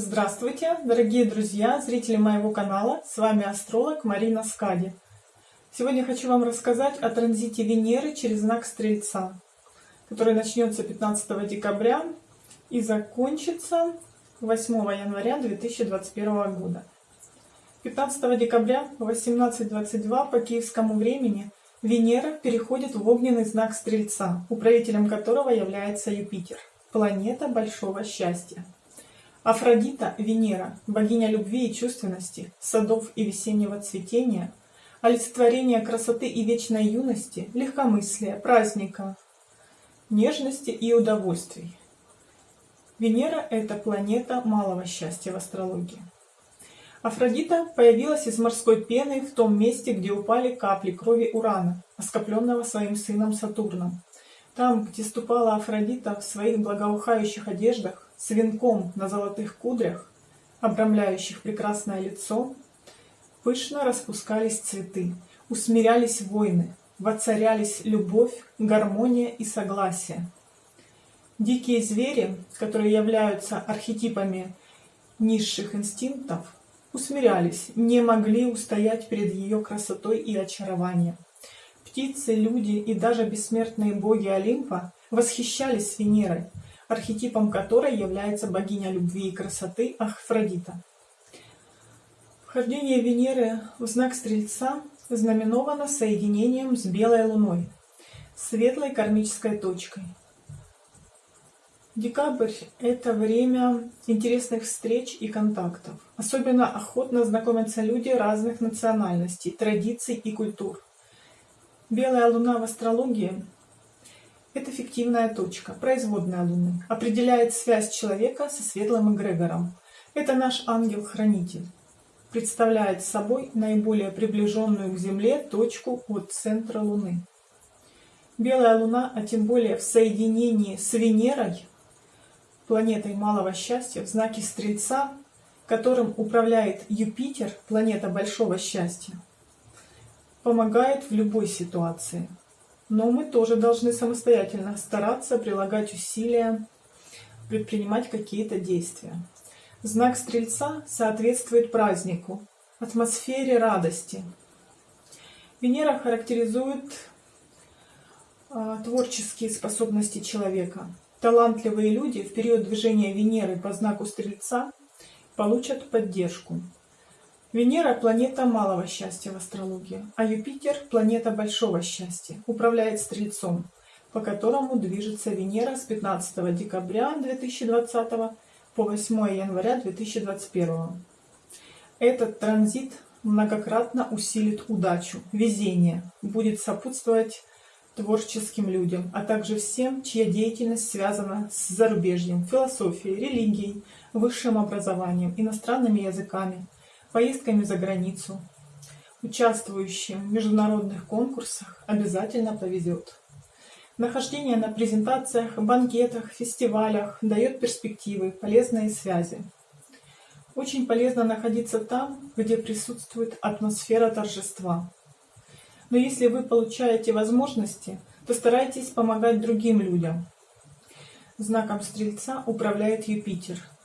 Здравствуйте, дорогие друзья, зрители моего канала, с вами астролог Марина Скади. Сегодня хочу вам рассказать о транзите Венеры через знак Стрельца, который начнется 15 декабря и закончится 8 января 2021 года. 15 декабря в 18.22 по киевскому времени Венера переходит в огненный знак Стрельца, управителем которого является Юпитер, планета большого счастья. Афродита, Венера, богиня любви и чувственности, садов и весеннего цветения, олицетворение красоты и вечной юности, легкомыслия, праздника, нежности и удовольствий. Венера – это планета малого счастья в астрологии. Афродита появилась из морской пены в том месте, где упали капли крови Урана, оскопленного своим сыном Сатурном. Там, где ступала Афродита в своих благоухающих одеждах, с венком на золотых кудрях, обрамляющих прекрасное лицо, пышно распускались цветы, усмирялись войны, воцарялись любовь, гармония и согласие. Дикие звери, которые являются архетипами низших инстинктов, усмирялись, не могли устоять перед ее красотой и очарованием. Птицы, люди и даже бессмертные боги Олимпа восхищались Венерой, архетипом которой является богиня любви и красоты Афродита. Вхождение Венеры в знак Стрельца знаменовано соединением с Белой Луной, светлой кармической точкой. Декабрь – это время интересных встреч и контактов. Особенно охотно знакомятся люди разных национальностей, традиций и культур. Белая луна в астрологии это фиктивная точка, производная Луны, определяет связь человека со светлым эгрегором. Это наш ангел-хранитель. Представляет собой наиболее приближенную к Земле точку от центра Луны. Белая Луна, а тем более в соединении с Венерой, планетой малого счастья, в знаке Стрельца, которым управляет Юпитер, планета большого счастья, помогает в любой ситуации – но мы тоже должны самостоятельно стараться, прилагать усилия, предпринимать какие-то действия. Знак Стрельца соответствует празднику, атмосфере радости. Венера характеризует э, творческие способности человека. Талантливые люди в период движения Венеры по знаку Стрельца получат поддержку. Венера – планета малого счастья в астрологии, а Юпитер – планета большого счастья, управляет Стрельцом, по которому движется Венера с 15 декабря 2020 по 8 января 2021. Этот транзит многократно усилит удачу, везение, будет сопутствовать творческим людям, а также всем, чья деятельность связана с зарубежьем, философией, религией, высшим образованием, иностранными языками – поездками за границу, участвующим в международных конкурсах обязательно повезет. Нахождение на презентациях, банкетах, фестивалях дает перспективы, полезные связи. Очень полезно находиться там, где присутствует атмосфера торжества. Но если вы получаете возможности, то старайтесь помогать другим людям. Знаком Стрельца управляет Юпитер –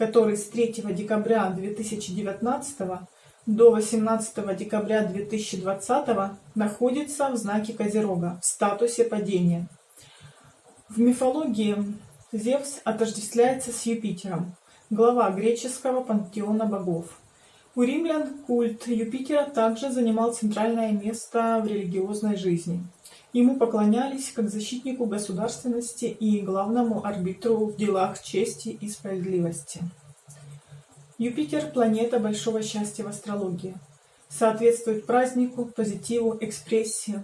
который с 3 декабря 2019 до 18 декабря 2020 находится в знаке Козерога в статусе падения. В мифологии Зевс отождествляется с Юпитером, глава греческого пантеона богов. У римлян культ Юпитера также занимал центральное место в религиозной жизни. Ему поклонялись как защитнику государственности и главному арбитру в делах чести и справедливости. Юпитер – планета большого счастья в астрологии. Соответствует празднику, позитиву, экспрессии.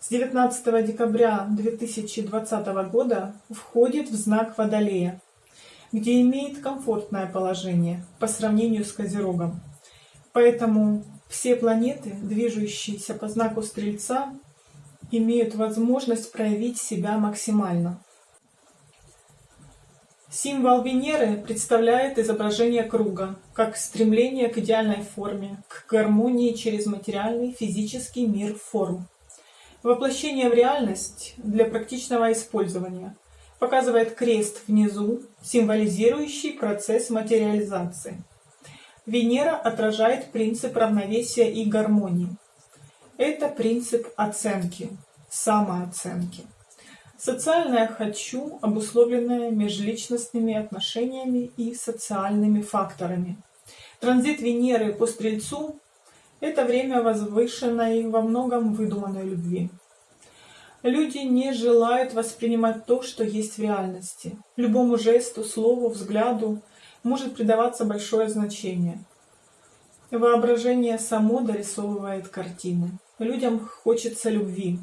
С 19 декабря 2020 года входит в знак Водолея, где имеет комфортное положение по сравнению с Козерогом. Поэтому все планеты, движущиеся по знаку Стрельца, имеют возможность проявить себя максимально. Символ Венеры представляет изображение круга, как стремление к идеальной форме, к гармонии через материальный физический мир форм. Воплощение в реальность для практичного использования. Показывает крест внизу, символизирующий процесс материализации. Венера отражает принцип равновесия и гармонии. Это принцип оценки, самооценки. Социальное «хочу», обусловленное межличностными отношениями и социальными факторами. Транзит Венеры по Стрельцу – это время возвышенной во многом выдуманной любви. Люди не желают воспринимать то, что есть в реальности. Любому жесту, слову, взгляду может придаваться большое значение. Воображение само дорисовывает картины. Людям хочется любви.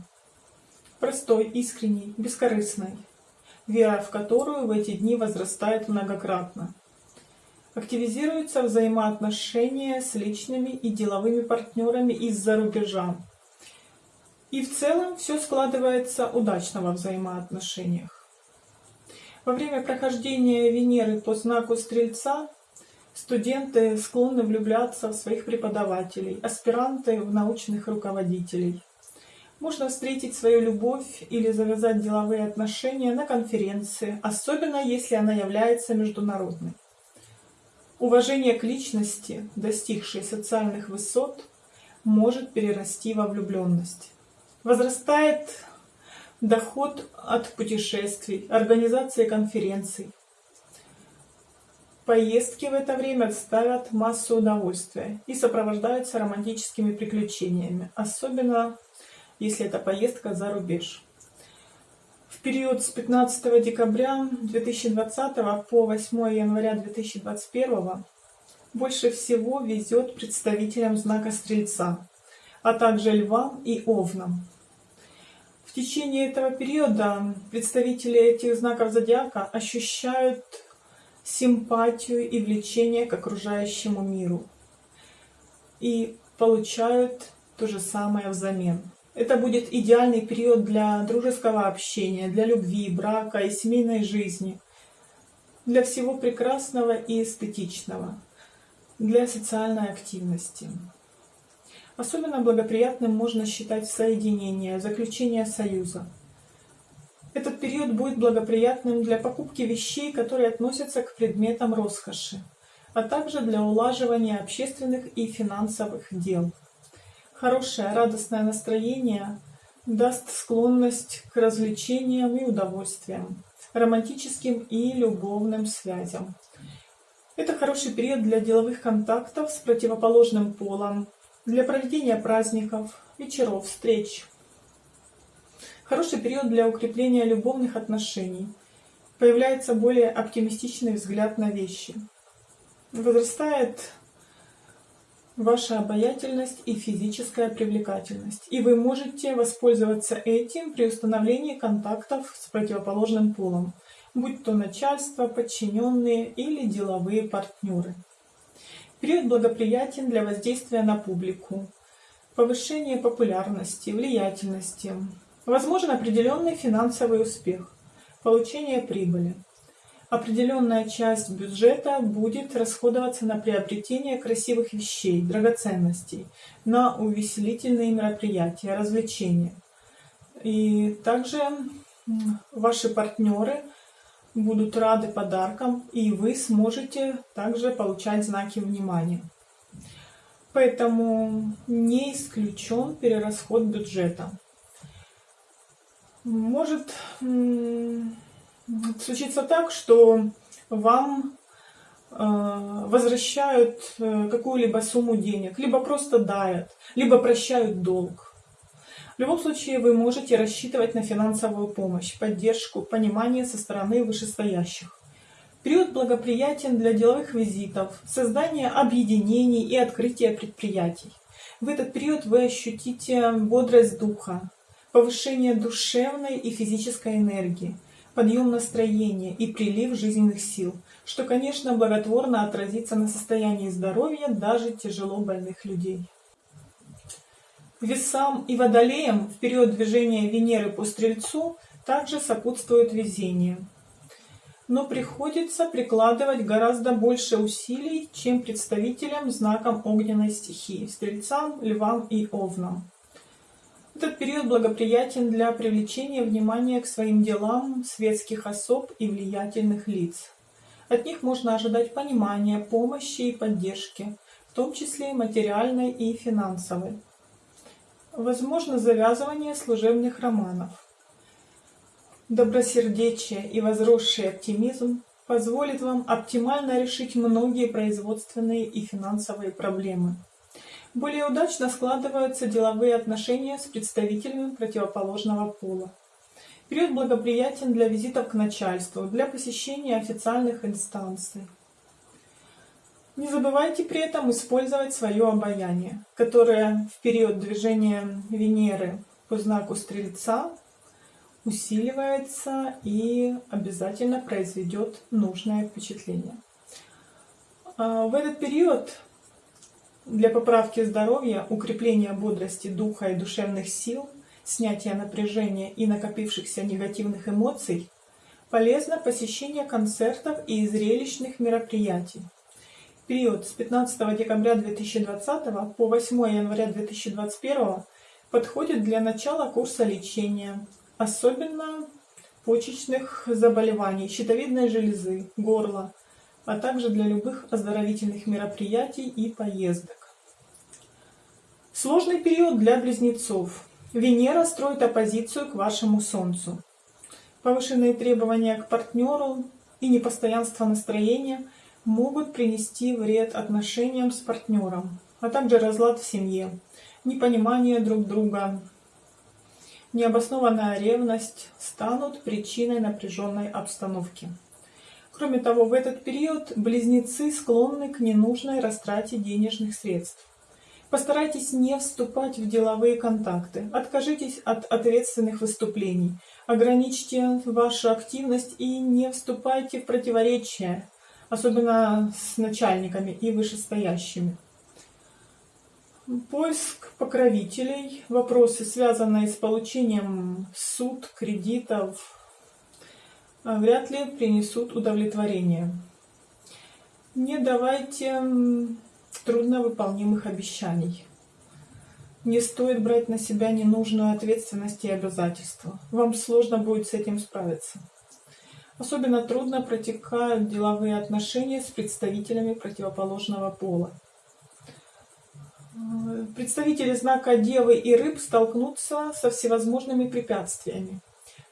Простой, искренней, бескорыстной. Вера в которую в эти дни возрастает многократно. Активизируются взаимоотношения с личными и деловыми партнерами из-за рубежа. И в целом все складывается удачно во взаимоотношениях. Во время прохождения Венеры по знаку Стрельца студенты склонны влюбляться в своих преподавателей, аспиранты в научных руководителей. Можно встретить свою любовь или завязать деловые отношения на конференции, особенно если она является международной. Уважение к личности, достигшей социальных высот, может перерасти во влюбленность. Возрастает доход от путешествий, организации конференций. Поездки в это время доставят массу удовольствия и сопровождаются романтическими приключениями, особенно если это поездка за рубеж. В период с 15 декабря 2020 по 8 января 2021 больше всего везет представителям знака Стрельца, а также Львам и Овнам. В течение этого периода представители этих знаков зодиака ощущают симпатию и влечение к окружающему миру и получают то же самое взамен. Это будет идеальный период для дружеского общения, для любви, брака и семейной жизни, для всего прекрасного и эстетичного, для социальной активности. Особенно благоприятным можно считать соединение, заключение союза. Этот период будет благоприятным для покупки вещей, которые относятся к предметам роскоши, а также для улаживания общественных и финансовых дел. Хорошее радостное настроение даст склонность к развлечениям и удовольствиям, романтическим и любовным связям. Это хороший период для деловых контактов с противоположным полом, для проведения праздников, вечеров, встреч. Хороший период для укрепления любовных отношений. Появляется более оптимистичный взгляд на вещи. Возрастает ваша обаятельность и физическая привлекательность. И вы можете воспользоваться этим при установлении контактов с противоположным полом, будь то начальство, подчиненные или деловые партнеры. Период благоприятен для воздействия на публику, повышения популярности, влиятельности. Возможен определенный финансовый успех, получение прибыли. Определенная часть бюджета будет расходоваться на приобретение красивых вещей, драгоценностей, на увеселительные мероприятия, развлечения. И также ваши партнеры – будут рады подаркам, и вы сможете также получать знаки внимания. Поэтому не исключен перерасход бюджета. Может случиться так, что вам э, возвращают э, какую-либо сумму денег, либо просто дают, либо прощают долг. Любом случае вы можете рассчитывать на финансовую помощь, поддержку, понимание со стороны вышестоящих. Период благоприятен для деловых визитов, создания объединений и открытия предприятий. В этот период вы ощутите бодрость духа, повышение душевной и физической энергии, подъем настроения и прилив жизненных сил, что, конечно, благотворно отразится на состоянии здоровья даже тяжело больных людей. Весам и водолеям в период движения Венеры по Стрельцу также сопутствует везение. Но приходится прикладывать гораздо больше усилий, чем представителям знаком огненной стихии – Стрельцам, Львам и Овнам. Этот период благоприятен для привлечения внимания к своим делам светских особ и влиятельных лиц. От них можно ожидать понимания, помощи и поддержки, в том числе материальной и финансовой. Возможно завязывание служебных романов. Добросердечие и возросший оптимизм позволит вам оптимально решить многие производственные и финансовые проблемы. Более удачно складываются деловые отношения с представителями противоположного пола. Период благоприятен для визитов к начальству, для посещения официальных инстанций. Не забывайте при этом использовать свое обаяние, которое в период движения Венеры по знаку Стрельца усиливается и обязательно произведет нужное впечатление. А, в этот период для поправки здоровья, укрепления бодрости духа и душевных сил, снятия напряжения и накопившихся негативных эмоций полезно посещение концертов и зрелищных мероприятий. Период с 15 декабря 2020 по 8 января 2021 подходит для начала курса лечения, особенно почечных заболеваний, щитовидной железы, горла, а также для любых оздоровительных мероприятий и поездок. Сложный период для близнецов. Венера строит оппозицию к вашему Солнцу. Повышенные требования к партнеру и непостоянство настроения могут принести вред отношениям с партнером, а также разлад в семье, непонимание друг друга, необоснованная ревность станут причиной напряженной обстановки. Кроме того, в этот период близнецы склонны к ненужной растрате денежных средств. Постарайтесь не вступать в деловые контакты, откажитесь от ответственных выступлений, ограничьте вашу активность и не вступайте в противоречия, особенно с начальниками и вышестоящими. Поиск покровителей, вопросы, связанные с получением суд, кредитов, вряд ли принесут удовлетворение. Не давайте трудновыполнимых обещаний. Не стоит брать на себя ненужную ответственность и обязательства. Вам сложно будет с этим справиться. Особенно трудно протекают деловые отношения с представителями противоположного пола. Представители знака Девы и Рыб столкнутся со всевозможными препятствиями.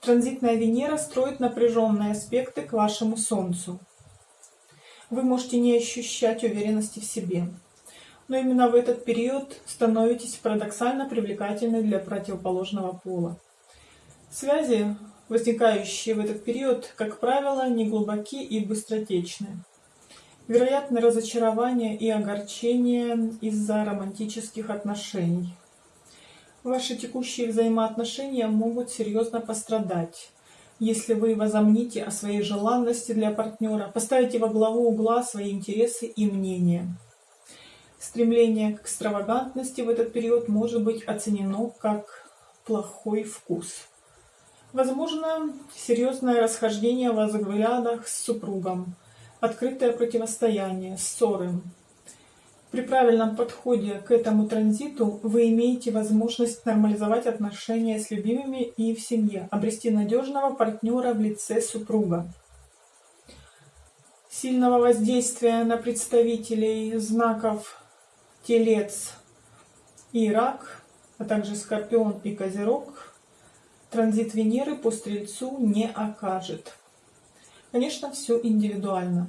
Транзитная Венера строит напряженные аспекты к вашему Солнцу вы можете не ощущать уверенности в себе. Но именно в этот период становитесь парадоксально привлекательны для противоположного пола. Связи, возникающие в этот период, как правило, неглубоки и быстротечны. Вероятны разочарование и огорчение из-за романтических отношений. Ваши текущие взаимоотношения могут серьезно пострадать если вы возомните о своей желанности для партнера, поставите во главу угла свои интересы и мнения. Стремление к экстравагантности в этот период может быть оценено как плохой вкус. Возможно, серьезное расхождение в взглядах с супругом, открытое противостояние, ссоры, при правильном подходе к этому транзиту вы имеете возможность нормализовать отношения с любимыми и в семье, обрести надежного партнера в лице супруга. Сильного воздействия на представителей знаков Телец и Рак, а также Скорпион и Козерог, транзит Венеры по Стрельцу не окажет. Конечно, все индивидуально.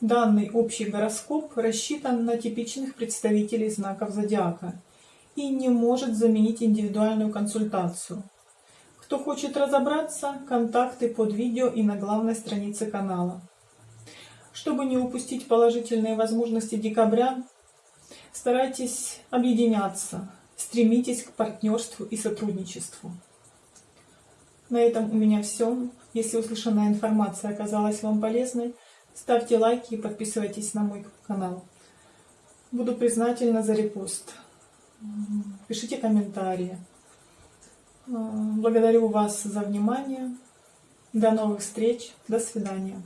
Данный общий гороскоп рассчитан на типичных представителей знаков зодиака и не может заменить индивидуальную консультацию. Кто хочет разобраться, контакты под видео и на главной странице канала. Чтобы не упустить положительные возможности декабря, старайтесь объединяться, стремитесь к партнерству и сотрудничеству. На этом у меня все. Если услышанная информация оказалась вам полезной, Ставьте лайки и подписывайтесь на мой канал. Буду признательна за репост. Пишите комментарии. Благодарю вас за внимание. До новых встреч. До свидания.